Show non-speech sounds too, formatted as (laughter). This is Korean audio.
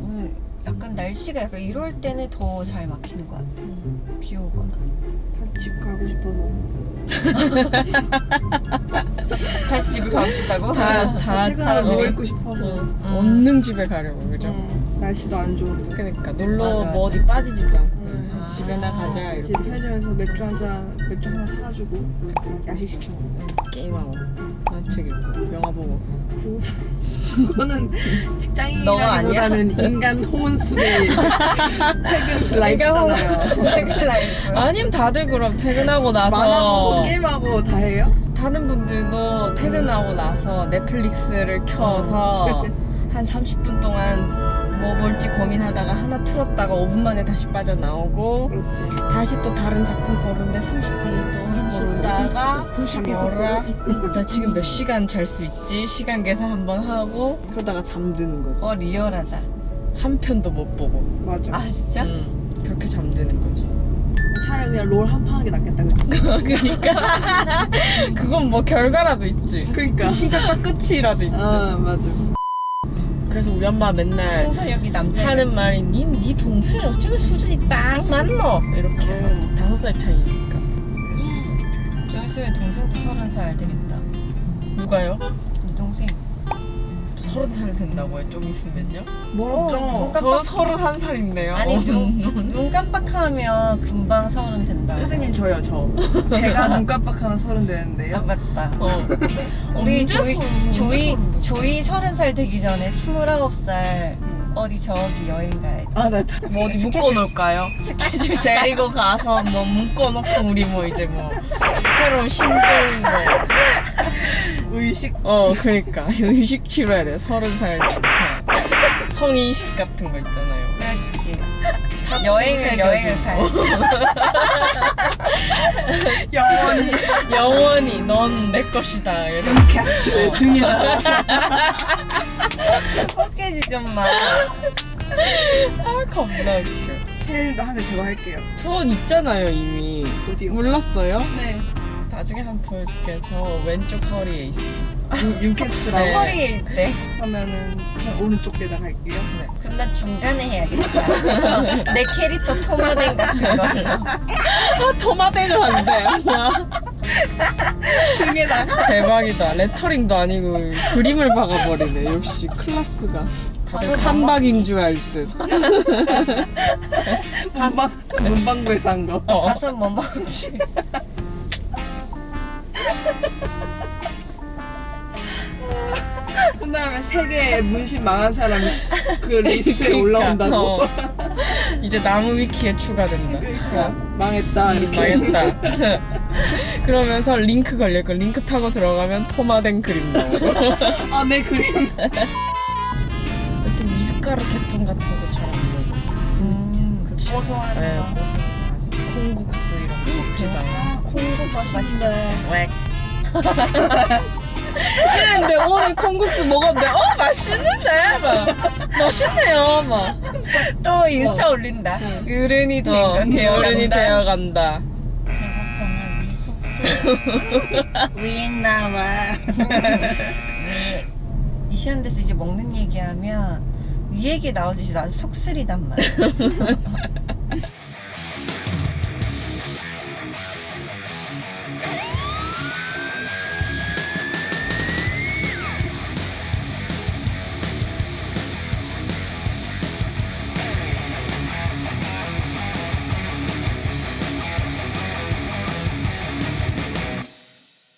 오늘 약간 날씨가 약간 이럴 때는 더 잘 막히는 것 같아. 비 오거나. 다시 집 가고 싶어서. (laughs) (laughs) 다시 집에 가고 싶다고? 다, 다, 퇴근하고 다 누워 있고 싶어서. 어, 없는 집에 가려고 그죠? 음, 날씨도 안 좋은데. 그러니까 놀러 맞아, 뭐 맞아. 어디 빠지지도 않고 음. 그냥 집에나 가자 집 이렇게 편의점에서 맥주 한 잔, 맥주 하나 사가지고 야식 시켜 먹고. 응, 게임하고 만책 읽고 영화 보고 그, 그거는? (laughs) 직장인이라기보다는 인간 (laughs) 호문 속의 퇴근 life잖아요. 퇴근 life. 아님 다들 그럼 퇴근하고 나서 만화보고 게임하고 다 해요? 다른 분들도 퇴근하고 나서 넷플릭스를 켜서 한 30분 동안 뭐 볼지 고민하다가 하나 틀었다가 5분 만에 다시 빠져나오고 그렇지. 다시 또 다른 작품 고르는데 30분을 또 고르다가 잠이 뭐라? 나 지금 몇 시간 잘 수 있지? 시간 계산 한번 하고 그러다가 잠드는 거지. 어 리얼하다. 한 편도 못 보고. 맞아. 아 진짜? 음, 그렇게 잠드는 거지 차라리 그냥 롤 한 판 하는 게 낫겠다. 그치? (laughs) 그러니까 그건 뭐 결과라도 있지 그러니까. 시작과 끝이라도 있지 아 맞아. 그래서 우리 엄마 맨날 청소력이 남자. 하는 말이 니, 네 동생이 어쩌면 수준이 딱 맞노 이렇게 음. 다섯 살 차이니까 좀 있으면 동생도 서른 살 되겠다. 누가요? 네. 서른 살 된다고요 좀 있으면요? 멀었죠. 어, 저 서른 한 살인데요 아니 눈, (laughs) 눈 깜빡하면 금방 서른 된다. 사장님 저요 저. 제가 눈 깜빡하면 서른 아 되는데요. 맞다. 어. (laughs) 우리 조이 서른- 조이? 조이 서른 살 되기 전에 스물아홉 살 어디 저기 여행 가야지. 아나 다. 뭐 어디 스케줄- 묶어놓을까요? 스케줄 잘 (laughs) 데리고 가서 뭐 묶어놓고 우리 뭐 이제 뭐 새로운 신종 의식. 뭐어 그러니까 (laughs) 의식 치러야 돼 서른 살 축하 성인식 같은 거 있잖아요 그렇지. 여행을 여행을 가야 (laughs) 영원히 영원히 넌 내 것이다 이런 캐스트 등에다가 헛개지 (laughs) 좀 마. 아 겁나 웃겨 헬도 하면 제가 할게요. 전 있잖아요 이미 어디요? 몰랐어요? 네. 나중에 한번 보여줄게요 저 왼쪽 허리에 있어 네. 허리에 있대. 하면은 저 오른쪽에다 갈게요. 그럼 나 중간에 해야겠다. (laughs) 내 캐릭터 토마덴 같은 걸로. 아 토마댕을 한대 (laughs) 등에다가 대박이다 레터링도 아니고 그림을 박아버리네 역시 클라스가 다들 칸박인 줄 알 듯 (laughs) 문방 문방구에서 한 거. 어. 가서 뭐 먹지? 그 다음에 세계 문신 망한 사람 그 리스트에 그러니까, 올라온다고. 어. 이제 나무 위키에 추가된다 그러니까 망했다 음. 망했다 그러면서 링크 걸릴거 링크 타고 들어가면 토마댕 그림 나오고 아내 그림. 여튼 미숫가루 개통 같은 거 잘 안 먹어 음, 그치. 고소한 네, 거. 콩국수 이런 거 먹지도 않아 콩국수 맛있네. 웩 이랬는데 오늘 콩국수 먹었는데 어 맛있는데? 막 멋있네요 막. 또 인스타 올린다. 어른이 된 어, 건 어른이 되어간다. 배고파나 미속스. 윙 나와 이시안데서 이제 먹는 얘기하면 이 얘기 나오지 난 속쓰리단 말이야 (laughs)